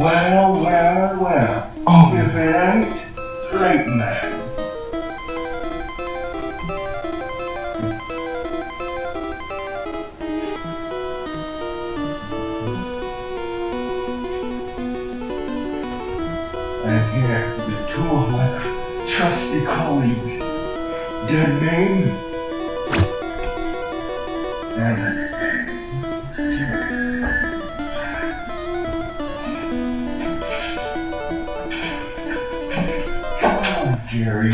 Well, well, well. Oh. If it ain't late man. And here, the two of my trusty colleagues, their name and Jerry.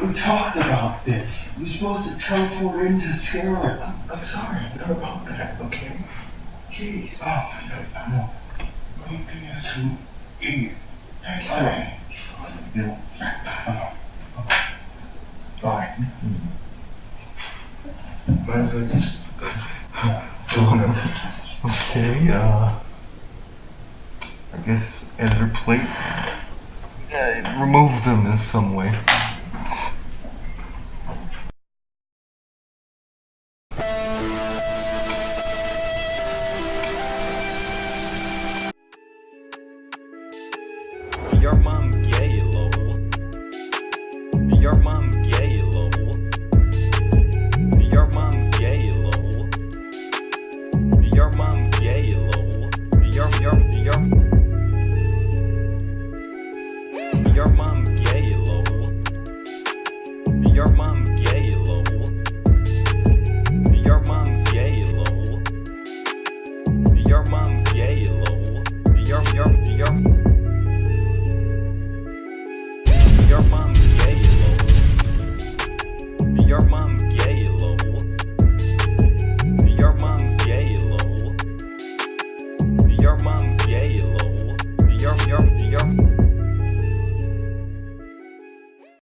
We talked about this. You're supposed to teleport into Sarah. I'm sorry, I'm not about that, okay? Jeez. Oh, no, no. Maybe it's an idiot. Okay. You know, oh, Fine. might as well just Okay, uh. I guess editor plate. Remove them in some way. Your mom gay, lol. Your mom gay, lol. Your mom gay, lol. Your mom gay, lol. Your your your your mom gay, lol. Your mom gay, lol. Your mom gay, lol. Your mom